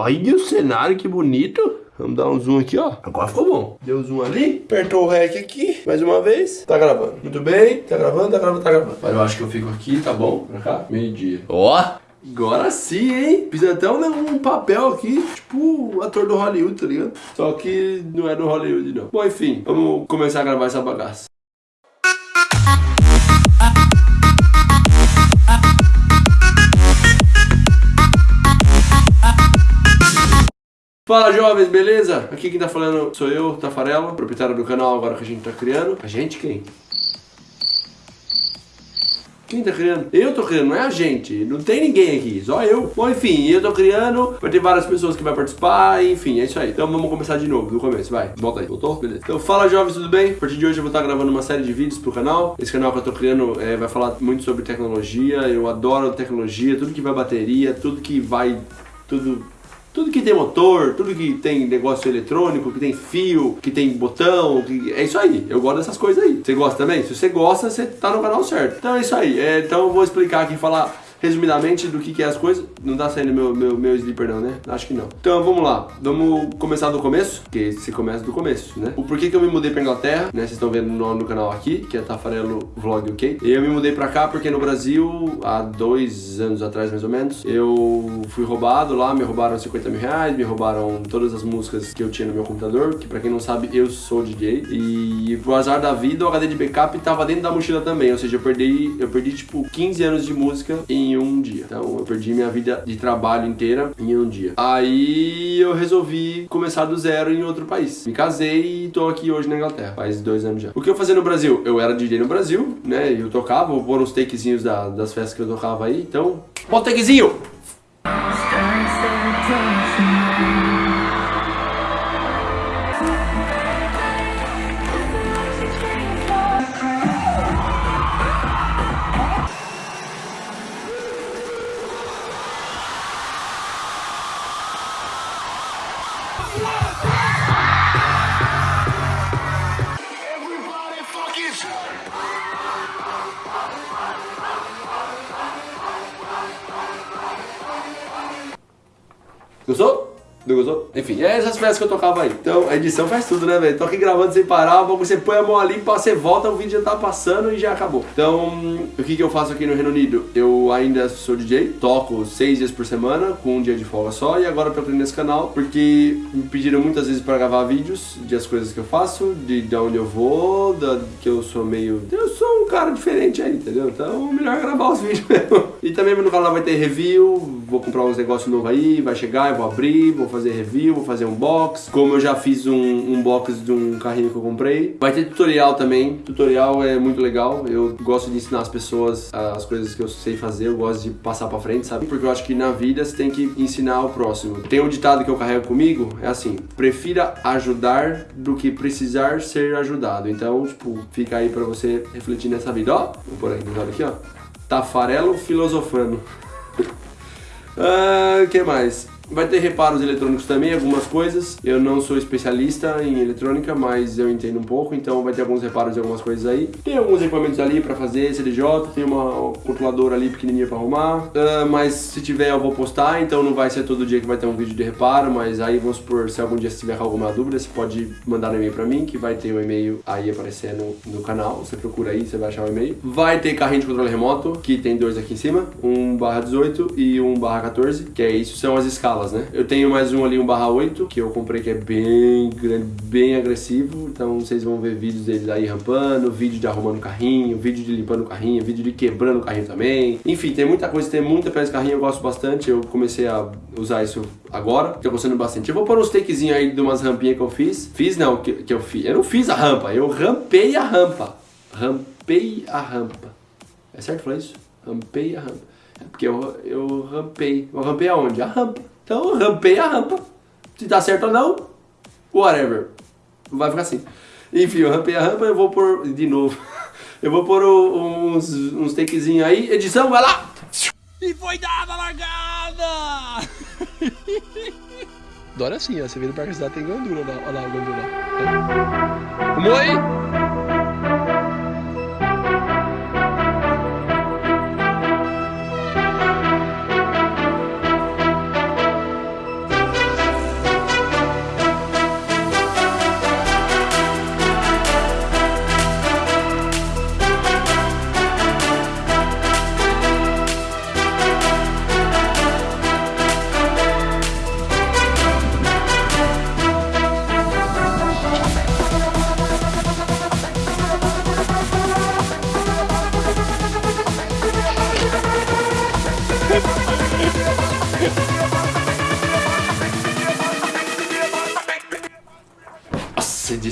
Olha o cenário, que bonito. Vamos dar um zoom aqui, ó. Agora ficou bom. Deu zoom ali, apertou o REC aqui, mais uma vez. Tá gravando. Muito bem, tá gravando, tá gravando, tá gravando. Mas eu acho que eu fico aqui, tá bom? Pra cá, meio-dia. Ó! Agora sim, hein? Fiz até um, um, papel aqui, tipo ator do Hollywood, tá ligado? Só que não é do Hollywood, não. Bom, enfim, vamos começar a gravar essa bagaça. Fala jovens, beleza? Aqui quem tá falando sou eu, Tafarela, proprietário do canal agora que a gente tá criando. A gente quem? Quem tá criando? Eu tô criando, não é a gente. Não tem ninguém aqui, só eu. Bom, enfim, eu tô criando, vai ter várias pessoas que vai participar, enfim, é isso aí. Então vamos começar de novo, do começo, vai. Volta aí, voltou? Beleza. Então fala jovens, tudo bem? A partir de hoje eu vou estar gravando uma série de vídeos pro canal. Esse canal que eu tô criando é, vai falar muito sobre tecnologia. Eu adoro tecnologia, tudo que vai bateria, tudo que vai... Tudo tudo que tem motor, tudo que tem negócio eletrônico, que tem fio, que tem botão, que... é isso aí. Eu gosto dessas coisas aí. Você gosta também? Se você gosta, você tá no canal certo. Então é isso aí. É, então eu vou explicar aqui, falar resumidamente do que, que é as coisas. Não tá saindo meu, meu, meu não, né? Acho que não. Então vamos lá. Vamos começar do começo, que se começa do começo, né? O porquê que eu me mudei pra Inglaterra, né? Vocês estão vendo no nome do canal aqui, que é Tafarelo Vlog UK. E eu me mudei pra cá porque no Brasil, há dois anos atrás mais ou menos, eu fui roubado lá, me roubaram 50 mil reais, me roubaram todas as músicas que eu tinha no meu computador, que pra quem não sabe, eu sou DJ. E pro azar da vida, o HD de backup tava dentro da mochila também, ou seja, eu perdi, eu perdi tipo 15 anos de música em um dia. Então eu perdi minha vida de trabalho inteira em um dia. Aí eu resolvi começar do zero em outro país. Me casei e tô aqui hoje na Inglaterra, faz dois anos já. O que eu fazia no Brasil? Eu era DJ no Brasil, né? Eu tocava, vou pôr uns takezinhos da, das festas que eu tocava aí. Então, bota takezinho! Gostou? Não gostou? Enfim, é essas peças que eu tocava aí. Então, a edição faz tudo, né, velho? Tô aqui gravando sem parar, você põe a mão ali, você volta, o vídeo já tá passando e já acabou. Então, o que que eu faço aqui no Reino Unido? Eu ainda sou DJ, toco seis dias por semana, com um dia de folga só, e agora eu tô nesse canal, porque me pediram muitas vezes pra gravar vídeos de as coisas que eu faço, de, de onde eu vou, da, que eu sou meio... Eu sou um cara diferente aí, entendeu? Então, melhor gravar os vídeos mesmo. E também no canal vai ter review, vou comprar uns negócios novos aí, vai chegar, eu vou abrir, vou fazer review, vou fazer um box. Como eu já fiz um, um box de um carrinho que eu comprei. Vai ter tutorial também. Tutorial é muito legal. Eu gosto de ensinar as pessoas as coisas que eu sei fazer. Eu gosto de passar pra frente, sabe? Porque eu acho que na vida você tem que ensinar o próximo. Tem um ditado que eu carrego comigo, é assim. Prefira ajudar do que precisar ser ajudado. Então, tipo, fica aí pra você refletir nessa vida. Ó, vou pôr aqui, aqui ó. Tafarelo filosofando. Ah, o que mais? Vai ter reparos eletrônicos também, algumas coisas. Eu não sou especialista em eletrônica, mas eu entendo um pouco, então vai ter alguns reparos de algumas coisas aí. Tem alguns equipamentos ali para fazer CDJ, tem uma controladora ali pequenininha para arrumar. Uh, mas se tiver eu vou postar, então não vai ser todo dia que vai ter um vídeo de reparo, mas aí vamos supor, se algum dia você tiver alguma dúvida, você pode mandar um e-mail para mim, que vai ter o um e-mail aí aparecendo no canal. Você procura aí, você vai achar o e-mail. Vai ter carrinho de controle remoto, que tem dois aqui em cima, um barra 18 e um barra 14, que é isso, são as escalas né? Eu tenho mais um ali, um barra 8, que eu comprei que é bem grande, bem agressivo. Então vocês vão ver vídeos dele aí rampando, vídeo de arrumando o carrinho, vídeo de limpando o carrinho, vídeo de quebrando o carrinho também. Enfim, tem muita coisa, tem muita peça de carrinho, eu gosto bastante. Eu comecei a usar isso agora, tô gostando bastante. Eu vou pôr uns takezinhos aí de umas rampinhas que eu fiz. Fiz não, que, que eu fiz. Eu não fiz a rampa, eu rampei a rampa. Rampei a rampa. É certo falar isso? Rampei a rampa. É porque eu, eu rampei. Eu rampei aonde? A rampa. Então rampei a rampa. Se dá certo ou não, whatever. Vai ficar assim. Enfim, eu rampei a rampa, eu vou pôr de novo. Eu vou pôr uns, uns takezinhos aí. Edição, vai lá! E foi dada a largada! Dora assim, ó. Você no Parque Cidade tem gandula lá. Olha lá, gandula. Como aí?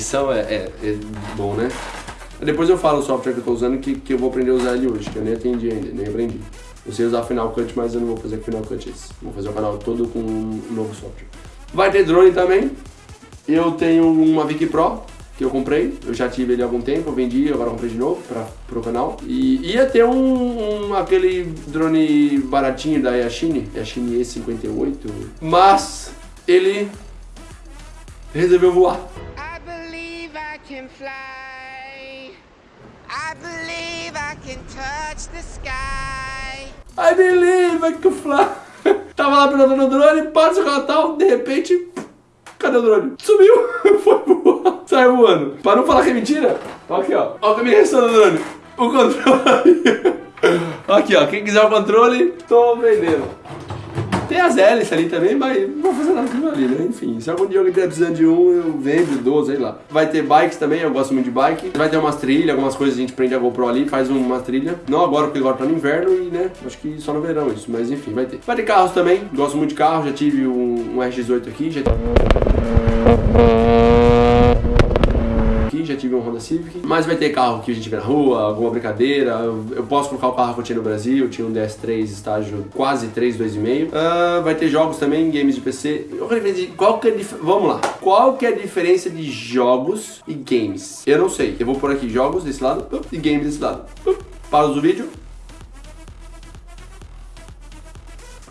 Edição é, é, é bom, né? Depois eu falo o software que eu tô usando que, que eu vou aprender a usar ele hoje, que eu nem atendi ainda, nem aprendi. Eu sei usar Final Cut, mas eu não vou fazer Final Cut esse. Vou fazer o canal todo com um novo software. Vai ter drone também. Eu tenho uma Vic Pro, que eu comprei. Eu já tive ele há algum tempo, eu vendi, agora comprei de novo para pro canal. E ia ter um, um, aquele drone baratinho da Yashine, Yashine E58, mas ele resolveu voar. Can fly. I believe I can touch the sky. I believe I can fly. Tava lá pilotando o drone, para o Natal, de repente, cadê o drone? Sumiu, foi voar, saiu voando. Para não falar que é mentira, aqui ó, ó o caminho restando do drone, o controle. aqui ó, quem quiser o controle, tô vendendo. Tem as hélices ali também, mas não vou fazer nada com aquilo ali, né? Enfim, se algum dia alguém estiver precisando de um, eu vendo, dou, sei lá. Vai ter bikes também, eu gosto muito de bike. Vai ter umas trilhas, algumas coisas a gente prende a GoPro ali, faz uma trilha. Não agora, porque agora tá no inverno e, né, acho que só no verão isso, mas enfim, vai ter. Vai ter carros também, gosto muito de carro, já tive um, um RX-8 aqui, já tive um Honda Civic. Mas vai ter carro que a gente vê na rua, alguma brincadeira. Eu posso colocar o carro que eu tinha no Brasil, eu tinha um DS3 estágio quase 3, 2,5. Uh, vai ter jogos também, games de PC. Qual que é Vamos lá. Qual que é a diferença de jogos e games? Eu não sei. Eu vou por aqui jogos desse lado e games desse lado. Pausa o vídeo.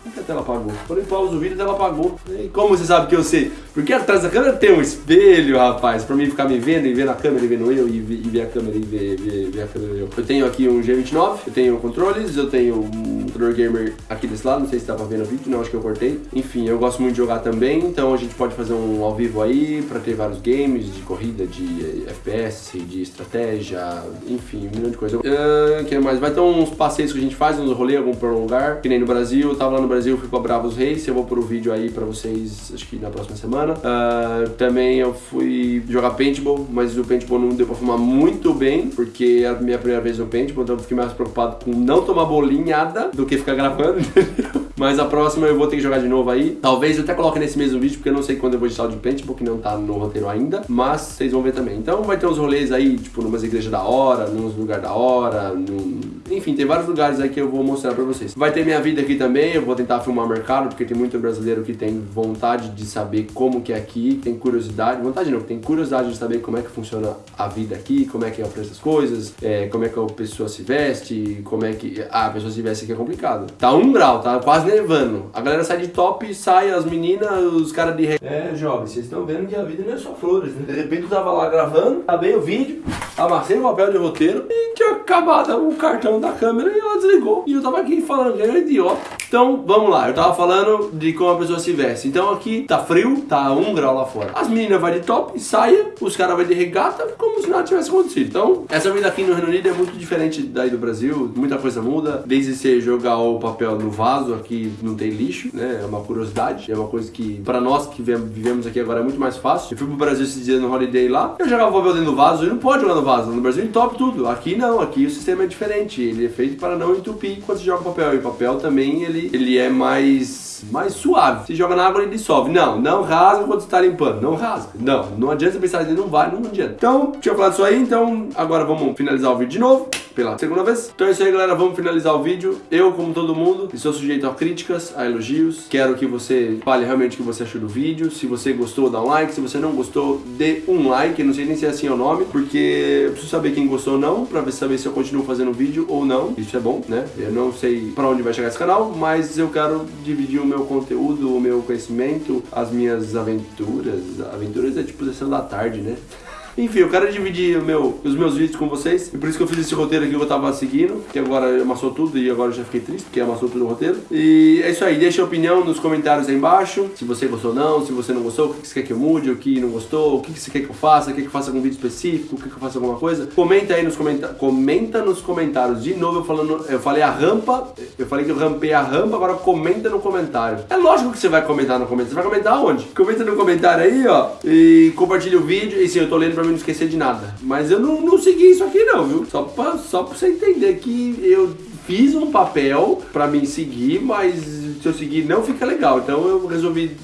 Por que a tela apagou? Quando eu o vídeo, a tela apagou. E como você sabe que eu sei? Porque atrás da câmera tem um espelho, rapaz, pra mim ficar me vendo e vendo a câmera e vendo eu e, ver a câmera e ver, ver, ver a câmera eu. Eu tenho aqui um G29, eu tenho controles, eu tenho um controller gamer aqui desse lado, não sei se dá pra ver vídeo, não, acho que eu cortei. Enfim, eu gosto muito de jogar também, então a gente pode fazer um ao vivo aí pra ter vários games de corrida, de FPS, de estratégia, enfim, um milhão de coisas. Uh, que mais? Vai ter uns passeios que a gente faz, uns rolês, algum pra um lugar, que nem no Brasil, eu tava lá no Brasil, fui pra Bravos Reis, eu vou pôr o vídeo aí pra vocês, acho que na próxima semana. Uh, também eu fui jogar paintball, mas o paintball não deu pra filmar muito bem, porque era a minha primeira vez no paintball, então eu fiquei mais preocupado com não tomar bolinhada do que ficar gravando? Mas a próxima eu vou ter que jogar de novo aí. Talvez eu até coloque nesse mesmo vídeo, porque eu não sei quando eu vou editar o de paintball, que não tá no roteiro ainda, mas vocês vão ver também. Então vai ter uns rolês aí, tipo, numas igrejas da hora, nos lugares da hora, num... enfim, tem vários lugares aí que eu vou mostrar pra vocês. Vai ter minha vida aqui também, eu vou tentar filmar mercado, porque tem muito brasileiro que tem vontade de saber como que é aqui, tem curiosidade, vontade não, tem curiosidade de saber como é que funciona a vida aqui, como é que é o preço das coisas, é, como é que a pessoa se veste, como é que... Ah, a pessoa se veste aqui é complicado. Tá um grau, tá quase nevando. A galera sai de top, sai as meninas, os caras de... É, jovens, vocês estão vendo que a vida não é só flores, né? De repente eu tava lá gravando, acabei o vídeo, amassei o papel de roteiro e tinha acabado o cartão da câmera e ela desligou. E eu tava aqui falando que era idiota. Então, vamos lá, eu tava falando de como a pessoa se veste. Então aqui tá frio, tá um grau lá fora. As meninas vai de top, saia, os caras vai de regata, como se nada tivesse acontecido. Então, essa vida aqui no Reino Unido é muito diferente daí do Brasil, muita coisa muda. Desde você jogar o papel no vaso, aqui não tem lixo, né? É uma curiosidade, é uma coisa que para nós que vivemos aqui agora é muito mais fácil. Eu fui pro Brasil esses dias no holiday lá, eu jogava o papel dentro do vaso e não pode jogar no vaso. No Brasil top tudo. Aqui não, aqui o sistema é diferente. Ele é feito para não entupir quando você joga papel. E o papel também, ele, ele é mais mais suave. Você joga na água e dissolve. Não, não rasga quando está limpando. Não rasga. Não, não adianta pensar assim, não vai, não adianta. Então, tinha falado isso aí, então agora vamos finalizar o vídeo de novo pela segunda vez. Então é isso aí, galera. Vamos finalizar o vídeo. Eu, como todo mundo, estou sujeito a críticas, a elogios. Quero que você fale realmente o que você achou do vídeo. Se você gostou, dá um like. Se você não gostou, dê um like. Não sei nem se é assim o nome, porque eu preciso saber quem gostou ou não, pra saber se eu continuo fazendo vídeo ou não. Isso é bom, né? Eu não sei pra onde vai chegar esse canal, mas eu quero dividir o meu conteúdo, o meu conhecimento, as minhas aventuras. Aventuras é tipo sessão da tarde, né? Enfim, eu quero dividir meu, os meus vídeos com vocês. E por isso que eu fiz esse roteiro aqui que eu tava seguindo. Que agora amassou tudo e agora eu já fiquei triste, porque amassou tudo o roteiro. E é isso aí. Deixa a opinião nos comentários aí embaixo. Se você gostou ou não, se você não gostou, o que você quer que eu mude, o que não gostou, o que você quer que eu faça, quer que eu faça algum vídeo específico, o que eu faça alguma coisa. Comenta aí nos comentários. Comenta nos comentários. De novo, eu falando. Eu falei a rampa. Eu falei que eu rampei a rampa, agora comenta no comentário. É lógico que você vai comentar no comentário. Você vai comentar onde? Comenta no comentário aí, ó. E compartilha o vídeo. E sim, eu tô lendo pra mim não esquecer de nada. Mas eu não, não segui isso aqui não, viu? Só pra, só pra você entender que eu fiz um papel pra mim seguir, mas se eu seguir não fica legal. Então eu resolvi.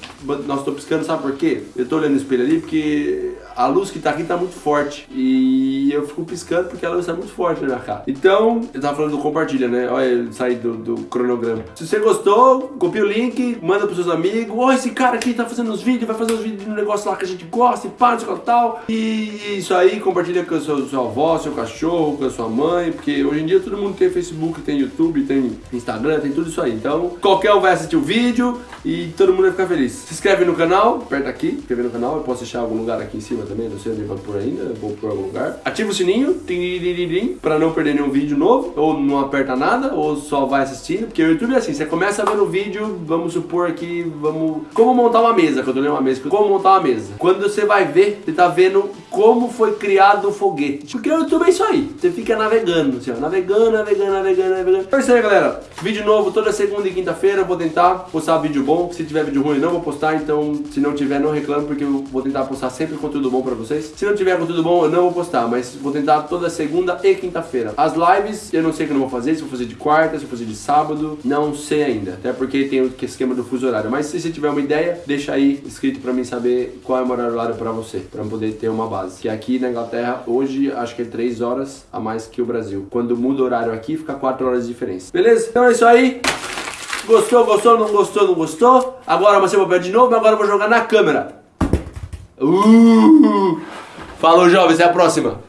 Nossa, tô piscando, sabe por quê? Eu tô olhando no espelho ali porque a luz que tá aqui tá muito forte. E eu fico piscando porque a luz tá muito forte na minha cara. Então, eu tava falando do compartilha, né? Olha, eu saí do, do cronograma. Se você gostou, copia o link, manda pros seus amigos. Ó, esse cara aqui tá fazendo os vídeos, vai fazer os vídeos de um negócio lá que a gente gosta e pá, e tal. E isso aí, compartilha com a sua, sua avó, seu cachorro, com a sua mãe. Porque hoje em dia todo mundo tem Facebook, tem YouTube, tem Instagram, tem tudo isso aí. Então, qualquer um vai assistir o vídeo e todo mundo vai ficar feliz. Se inscreve no canal, aperta aqui, inscrever no canal. Eu posso deixar algum lugar aqui em cima também, não sei onde vai por ainda, vou por algum lugar. Ativa o sininho, para não perder nenhum vídeo novo, ou não aperta nada, ou só vai assistindo, porque o YouTube é assim, você começa vendo o vídeo, vamos supor que vamos... Como montar uma mesa, quando eu uma mesa, como montar uma mesa. Quando você vai ver, você tá vendo como foi criado o foguete. Porque o YouTube é isso aí, você fica navegando, assim, ó, navegando, navegando, navegando, navegando. É isso aí, galera. Vídeo novo toda segunda e quinta-feira, vou tentar postar vídeo bom. Se tiver vídeo ruim, não vou postar, então se não tiver, não reclamo, porque eu vou tentar postar sempre conteúdo bom pra vocês. Se não tiver conteúdo bom, eu não vou postar, mas vou tentar toda segunda e quinta-feira. As lives, eu não sei que eu não vou fazer, se vou fazer de quarta, se vou fazer de sábado, não sei ainda. Até porque tem o esquema do fuso horário. Mas se você tiver uma ideia, deixa aí escrito pra mim saber qual é o horário pra você, pra poder ter uma base. Que aqui na Inglaterra, hoje, acho que é 3 horas a mais que o Brasil. Quando muda o horário aqui, fica 4 horas de diferença. Beleza? Então é isso aí. Gostou, gostou, não gostou, não gostou? Agora você vai de novo, agora eu vou jogar na câmera. Uh! Falou, jovens, até a próxima.